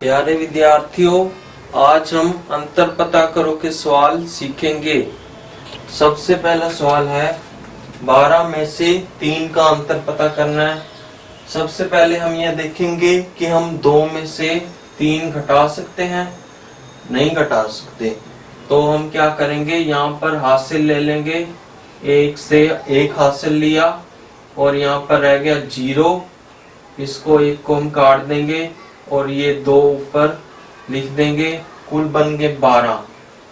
प्यारे विद्यार्थियों, आज हम अंतर पता करो के सवाल सीखेंगे। सबसे पहला सवाल है, बारह में से तीन का अंतर पता करना है। सबसे पहले हम यह देखेंगे कि हम दो में से तीन घटा सकते हैं, नहीं घटा सकते। तो हम क्या करेंगे, यहाँ पर हासिल ले लेंगे। एक से एक हासिल लिया, और यहाँ पर रह गया ज़ीरो। इसको एक को हम काट देंगे और ये दो ऊपर लिख देंगे, कुल बन गए बारह।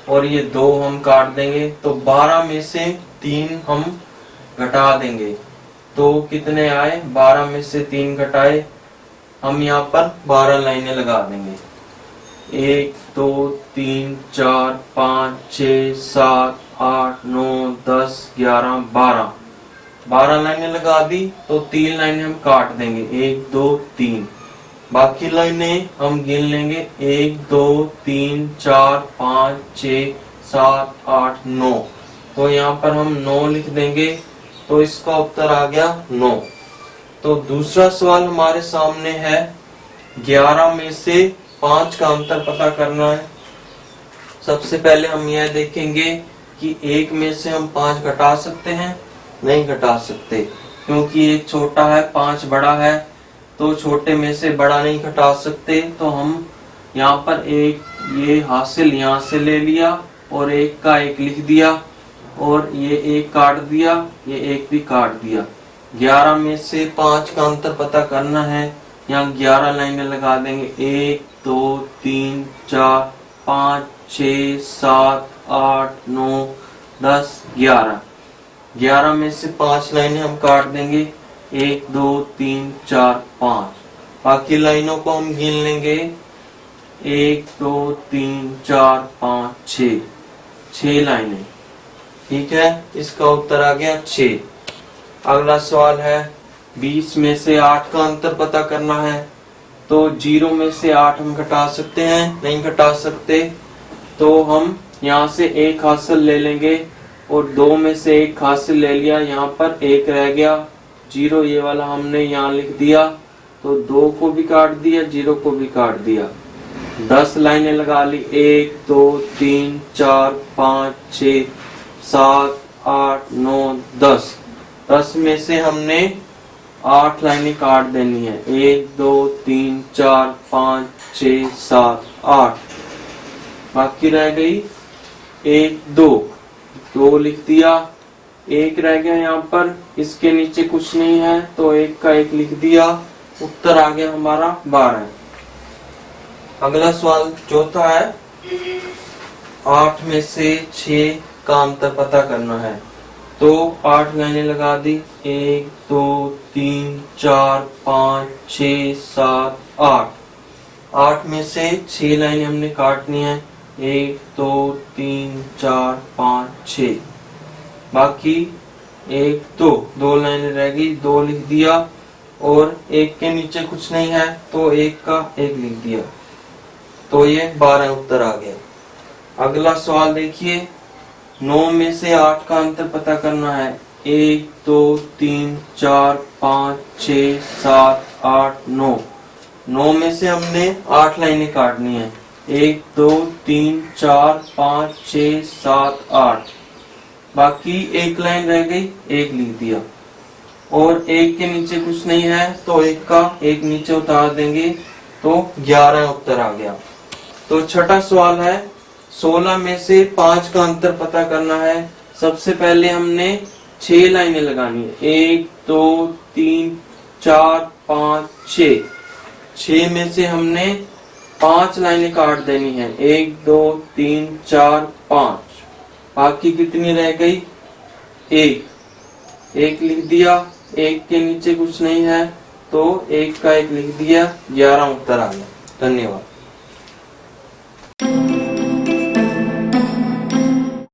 और ये दो हम काट देंगे तो बारह में से तीन हम घटा देंगे। तो कितने आए? बारह में से तीन घटाए। हम यहाँ पर बारह लाइनें लगा देंगे। एक, दो, तीन, चार, पाँच, छ, सात, आठ, नौ, दस, ग्यारह, बारह। बारह लाइनें लगा दी तो तीन लाइनें हम काट देंगे। एक, दो, तीन। बाकी लाइनें हम गिन लेंगे। एक, दो, तीन, चार, पाँच, छ, सात, आठ, नौ। तो यहाँ पर हम नौ लिख देंगे तो इसका उत्तर आ गया नौ। तो दूसरा सवाल हमारे सामने है। ग्यारह में से पाँच का अंतर पता करना है। सबसे पहले हम यह देखेंगे कि एक में से हम पाँच घटा सकते हैं। नहीं घटा सकते, क्योंकि एक छोटा है, पाँच बड़ा है तो छोटे में से बड़ा नहीं घटा सकते तो हम यहाँ पर एक ये हासिल यहाँ से ले लिया, और एक का एक लिख दिया, और ये एक काट दिया, ये एक भी काट दिया। ग्यारह में से पाँच का अंतर पता करना है, यहाँ ग्यारह लाइनें लगा देंगे, एक, दो, तीन, चार, पाँच छ सात, आठ, नौ, दस, ग्यारह। ग्यारह में से पाँच लाइनें हम काट देंगे। एक, दो, तीन, चार, पाँच। बाकी लाइनों को हम गिन लेंगे। एक, दो, तीन, चार, पाँच छ लाइनें। ठीक है? इसका उत्तर आ गया छ अगला सवाल है, बीस में से आठ का अंतर पता करना है। तो ज़ीरो में से आठ हम घटा सकते हैं? नहीं घटा सकते। तो हम यहाँ से एक हासिल ले लेंगे। और दो में से एक हासिल ले लिया, यहाँ पर एक रह गया। ज़ीरो, ये वाला हमने यहाँ लिख दिया। तो दो को भी काट दिया, ज़ीरो को भी काट दिया। दस लाइनें लगा ली। एक, दो, तीन, चार, पाँच, छ, सात, आठ, नौ, दस। दस में से हमने आठ लाइनें काट देनी है। एक, दो, तीन, चार, पाँच, छ, सात, आठ। बाकी रह गई एक, दो। दो लिख दिया, एक रह गया यहाँ पर, इसके नीचे कुछ नहीं है तो एक का एक लिख दिया, उत्तर आ गया हमारा बारह। अगला सवाल चौथा है, आठ में से छ का अंतर पता करना है। तो आठ लाइने लगा दी, एक, दो, तीन, चार, पाँच छ सात, आठ। आठ में से छह लाइनें हमने काटनी है एक, दो, तीन, चार, पाँच, छ। बाकी एक, दो। दो लाइनें रह गई, दो लिख दिया और एक के नीचे कुछ नहीं है तो एक का एक लिख दिया। तो ये बारह उत्तर आ गया अगला सवाल देखिए। नौ में से आठ का अंतर पता करना है। एक, दो, तीन, चार, पाँच, छ, सात, आठ, नौ। नौ में से हमने आठ लाइनें काटनी है। एक, दो, तीन, चार, पाँच छ सात, आठ। बाकी एक लाइन रह गई, एक लिख दिया। और एक के नीचे कुछ नहीं है तो एक का एक नीचे उतार देंगे तो ग्यारह उत्तर आ गया। तो छठा सवाल है, सोलह में से पाँच का अंतर पता करना है। सबसे पहले हमने छह लाइनें लगानी है। एक, दो, तीन, चार, पाँच छ छ में से हमने पाँच लाइनें काट देनी है। एक, दो, तीन, चार, पाँच। बाकी कितनी रह गई? एक। एक लिख दिया, एक के नीचे कुछ नहीं है तो एक का एक लिख दिया, ग्यारह उत्तर आ गया। धन्यवाद।